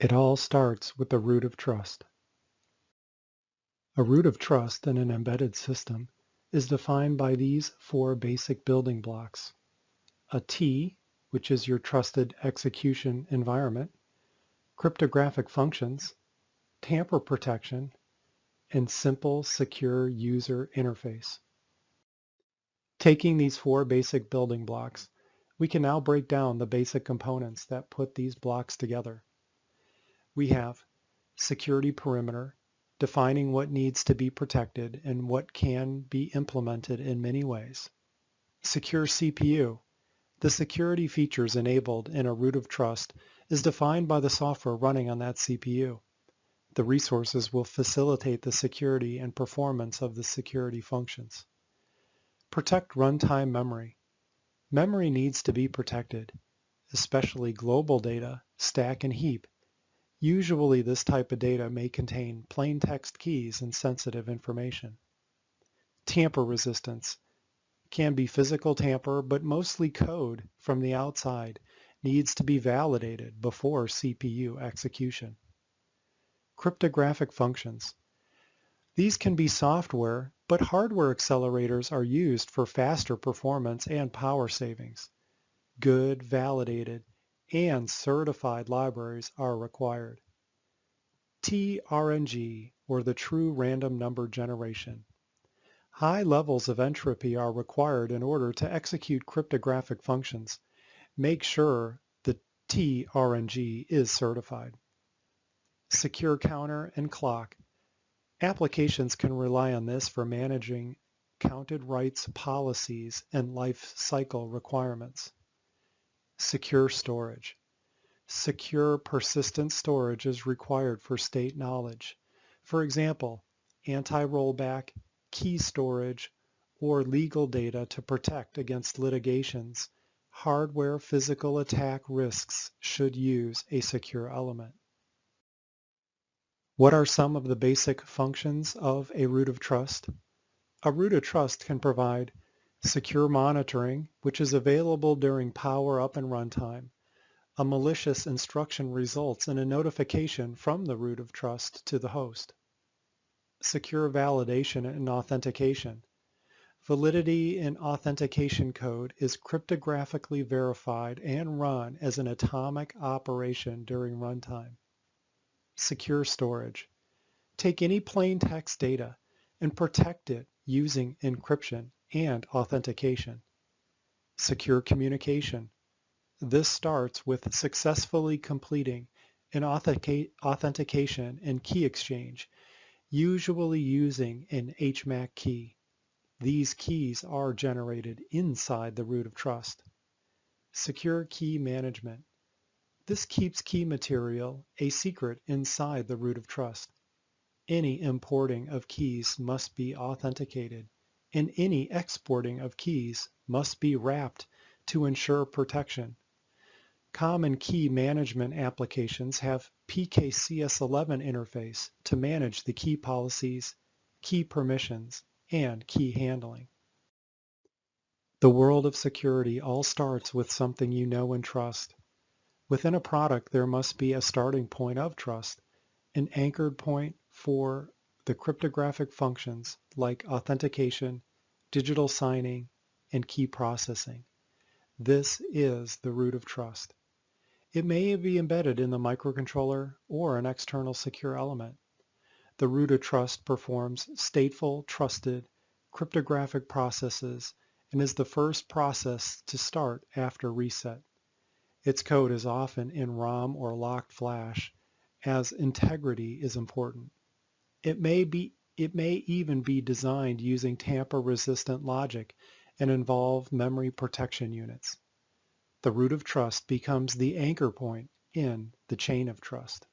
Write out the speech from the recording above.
It all starts with the root of trust. A root of trust in an embedded system is defined by these four basic building blocks. A TEE, which is your trusted execution environment, cryptographic functions, tamper protection, and simple, secure user interface. Taking these four basic building blocks, we can now break down the basic components that put these blocks together we have security perimeter, defining what needs to be protected and what can be implemented in many ways. Secure CPU. The security features enabled in a root of trust is defined by the software running on that CPU. The resources will facilitate the security and performance of the security functions. Protect runtime memory. Memory needs to be protected, especially global data, stack and heap, Usually this type of data may contain plain text keys and sensitive information. Tamper resistance can be physical tamper, but mostly code from the outside needs to be validated before CPU execution. Cryptographic functions. These can be software, but hardware accelerators are used for faster performance and power savings. Good, validated, and certified libraries are required. TRNG, or the True Random Number Generation. High levels of entropy are required in order to execute cryptographic functions. Make sure the TRNG is certified. Secure counter and clock. Applications can rely on this for managing counted writes policies and life cycle requirements. Secure storage. Secure persistent storage is required for state knowledge. For example, anti-rollback, key storage, or legal data to protect against litigations, hardware physical attack risks should use a secure element. What are some of the basic functions of a root of trust? A root of trust can provide secure monitoring, which is available during power up and runtime. A malicious instruction results in a notification from the root of trust to the host. Secure validation and authentication. Validity in authentication code is cryptographically verified and run as an atomic operation during runtime. Secure storage. Take any plain text data and protect it using encryption and authentication. Secure communication. This starts with successfully completing an authentication and key exchange, usually using an HMAC key. These keys are generated inside the root of trust. Secure key management. This keeps key material a secret inside the root of trust. Any importing of keys must be authenticated and any exporting of keys must be wrapped to ensure protection. Common key management applications have PKCS11 interface to manage the key policies, key permissions, and key handling. The world of security all starts with something you know and trust. Within a product, there must be a starting point of trust, an anchored point for the cryptographic functions like authentication, digital signing, and key processing. This is the root of trust. It may be embedded in the microcontroller or an external secure element. The root of trust performs stateful, trusted, cryptographic processes and is the first process to start after reset. Its code is often in ROM or locked flash as integrity is important. It may, be, it may even be designed using tamper-resistant logic and involve memory protection units. The root of trust becomes the anchor point in the chain of trust.